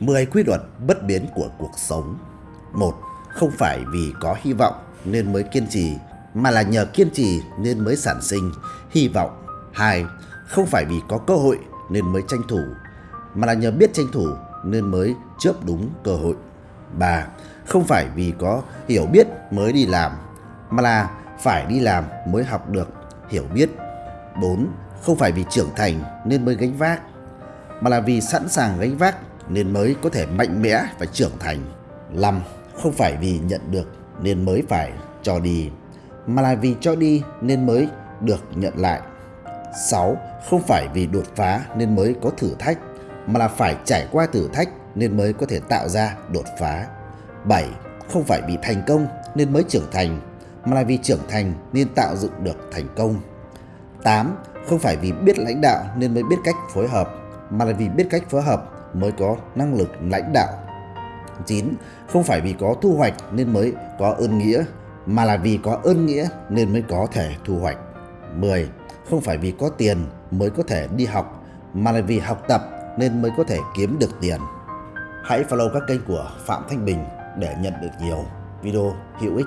10 quy luật bất biến của cuộc sống 1. Không phải vì có hy vọng nên mới kiên trì, mà là nhờ kiên trì nên mới sản sinh hy vọng 2. Không phải vì có cơ hội nên mới tranh thủ, mà là nhờ biết tranh thủ nên mới chớp đúng cơ hội 3. Không phải vì có hiểu biết mới đi làm, mà là phải đi làm mới học được hiểu biết 4. Không phải vì trưởng thành nên mới gánh vác, mà là vì sẵn sàng gánh vác nên mới có thể mạnh mẽ và trưởng thành. 5. Không phải vì nhận được nên mới phải cho đi, mà là vì cho đi nên mới được nhận lại. 6. Không phải vì đột phá nên mới có thử thách, mà là phải trải qua thử thách nên mới có thể tạo ra đột phá. 7. Không phải vì thành công nên mới trưởng thành, mà là vì trưởng thành nên tạo dựng được thành công. 8. Không phải vì biết lãnh đạo nên mới biết cách phối hợp, mà là vì biết cách phối hợp mới có năng lực lãnh đạo. 9. Không phải vì có thu hoạch nên mới có ơn nghĩa, mà là vì có ơn nghĩa nên mới có thể thu hoạch. 10. Không phải vì có tiền mới có thể đi học, mà là vì học tập nên mới có thể kiếm được tiền. Hãy follow các kênh của Phạm Thanh Bình để nhận được nhiều video hữu ích.